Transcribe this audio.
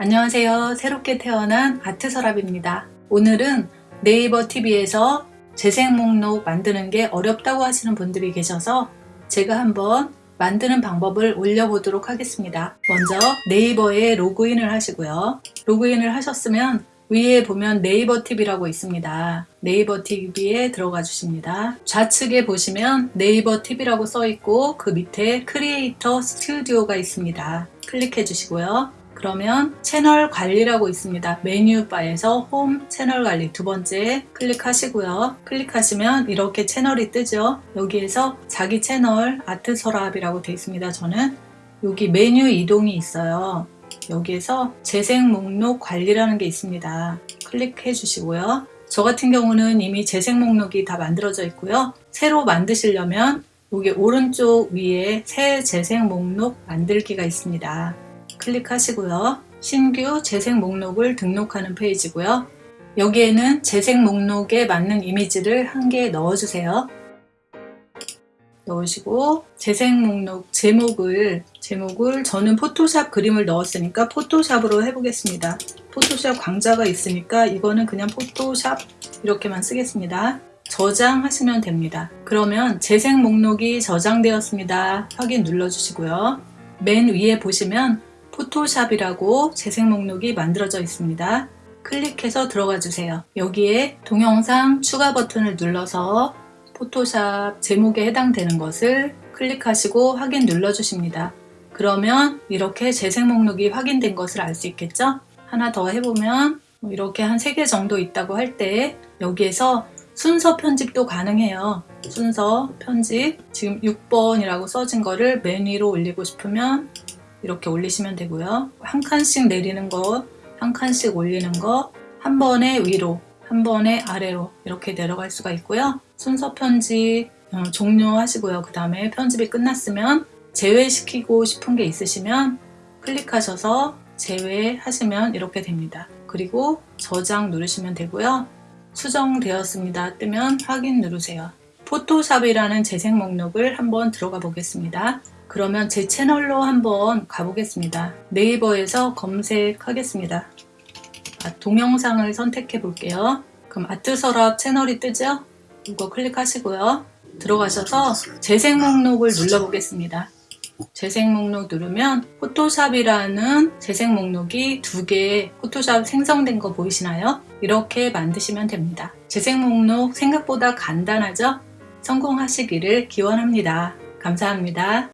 안녕하세요. 새롭게 태어난 아트서랍입니다. 오늘은 네이버 TV에서 재생 목록 만드는 게 어렵다고 하시는 분들이 계셔서 제가 한번 만드는 방법을 올려보도록 하겠습니다. 먼저 네이버에 로그인을 하시고요. 로그인을 하셨으면 위에 보면 네이버 TV라고 있습니다. 네이버 TV에 들어가 주십니다. 좌측에 보시면 네이버 TV라고 써 있고 그 밑에 크리에이터 스튜디오가 있습니다. 클릭해 주시고요. 그러면 채널 관리라고 있습니다. 메뉴바에서 홈 채널 관리 두 번째 클릭하시고요. 클릭하시면 이렇게 채널이 뜨죠. 여기에서 자기 채널 아트 서랍이라고 되어 있습니다. 저는 여기 메뉴 이동이 있어요. 여기에서 재생 목록 관리라는 게 있습니다. 클릭해 주시고요. 저 같은 경우는 이미 재생 목록이 다 만들어져 있고요. 새로 만드시려면 여기 오른쪽 위에 새 재생 목록 만들기가 있습니다. 클릭하시고요. 신규 재생 목록을 등록하는 페이지고요. 여기에는 재생 목록에 맞는 이미지를 한 개 넣어주세요. 넣으시고 재생 목록 제목을 제목을 저는 포토샵 그림을 넣었으니까 포토샵으로 해보겠습니다. 포토샵 강좌가 있으니까 이거는 그냥 포토샵 이렇게만 쓰겠습니다. 저장하시면 됩니다. 그러면 재생 목록이 저장되었습니다. 확인 눌러주시고요. 맨 위에 보시면 포토샵이라고 재생 목록이 만들어져 있습니다. 클릭해서 들어가 주세요. 여기에 동영상 추가 버튼을 눌러서 포토샵 제목에 해당되는 것을 클릭하시고 확인 눌러주십니다. 그러면 이렇게 재생 목록이 확인된 것을 알 수 있겠죠? 하나 더 해보면 뭐 이렇게 한 3개 정도 있다고 할 때 여기에서 순서 편집도 가능해요. 순서 편집 지금 6번이라고 써진 거를 맨 위로 올리고 싶으면 이렇게 올리시면 되고요. 한 칸씩 내리는 거, 한 칸씩 올리는 거, 한 번에 위로, 한 번에 아래로 이렇게 내려갈 수가 있고요. 순서 편집 어, 종료하시고요. 그 다음에 편집이 끝났으면 제외시키고 싶은 게 있으시면 클릭하셔서 제외하시면 이렇게 됩니다. 그리고 저장 누르시면 되고요. 수정되었습니다. 뜨면 확인 누르세요. 포토샵이라는 재생 목록을 한번 들어가 보겠습니다. 그러면 제 채널로 한번 가보겠습니다. 네이버에서 검색하겠습니다. 아, 동영상을 선택해 볼게요. 그럼 아트서랍 채널이 뜨죠? 이거 클릭하시고요. 들어가셔서 재생 목록을 눌러 보겠습니다. 재생 목록 누르면 포토샵이라는 재생 목록이 두 개 포토샵 생성된 거 보이시나요? 이렇게 만드시면 됩니다. 재생 목록 생각보다 간단하죠? 성공하시기를 기원합니다. 감사합니다.